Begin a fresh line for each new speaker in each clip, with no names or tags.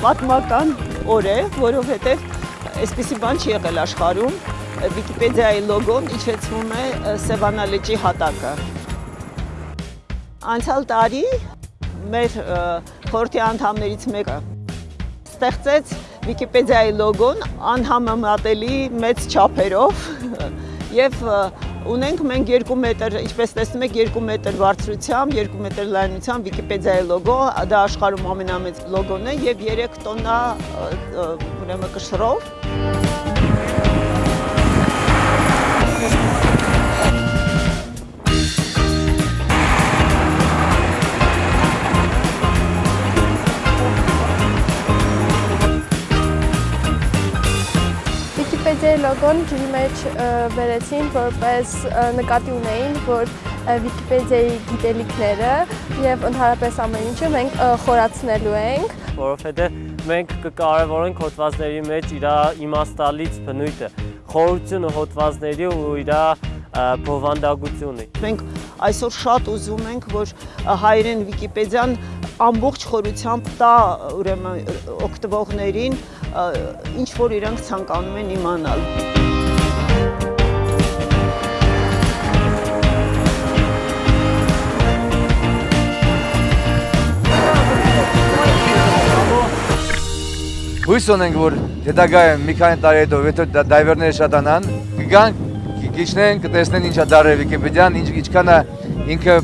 պատմական օր է, որովհետև այսպիսի բան չի եղել աշխարհում։ Վիկիպեդիայի լոգոն իջեցվում է Սևանա լճի հատակը։ Անցյալ տարի մեր խորհրդի անդամներից մեկը ստեղծեց Վիկիպեդիայի լոգոն անհամեմատելի մեծ չափերով եւ ունենք մենք 2 մետր, ինչպես տեսնում եք, 2 մետր բարձրությամբ, 2 մետր լայնությամբ Վիկիպեդիայի լոգո, դա աշխարհում ամենամեծ լոգոն է եւ 3 տոննա ուրեմն կշռով
Վիկիպեդիայի լոգոն ջրի մեջ վերեցին, որպես նկատի ունեին, որ Վիկիպեդիայի գիտելիքները եւ ընդհանրապես ամեն ինչը մենք խորացնելու ենք,
որովհետեւ մենք կկարևորենք հոդվածների մեջ իր իմաստալից բնույթը, խորությունը հոդվածների ու իր բովանդակությունը։
Մենք այսօր շատ ուզում ենք, որ հայերեն Վիկիպեդիան ամբողջ խորությամբ տա ուրեմն օգտվողներին ինչ որ իրանք ցանկանում են իմանալ։
Հույս ունենք, որ հետագայում մի քանի տարի հետո եթե դայվերները շատանան, կգան, կիչնեն, կտեսնեն ինչա դարել Վիկիպեդիան, ինչ ինչքան է ինքը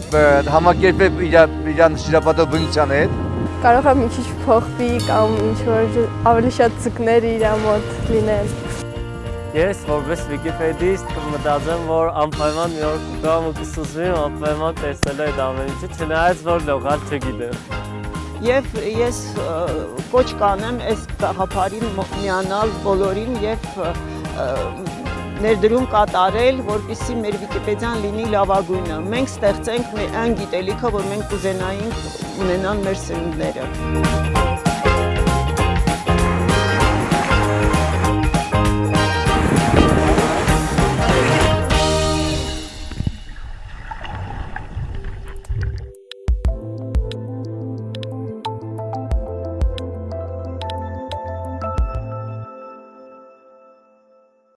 համակերպել իր իր շիրապատով բնության հետ
կարող է մի քիչ փոխվի կամ ինչ որ ավելի շատ ձկներ իր մոտ լինեն։
Ես որպես Wikipedia-իստ մտածեմ, որ անպայման մի օր կգամ ու կսուզվի անպայման տեսնել այդ ամեն ինչը, չնայած որ լողալ չգիտեմ։
Եվ ես կոչ կանեմ այս գաղափարին միանալ բոլորին եւ ներդրում կատարել, որպիսի մեր Վիկիպեդիան լինի լավագույնը։ Մենք ստեղծենք այն գիտելիքը, որ մենք կուզենայինք ունենան մեր սերունդները։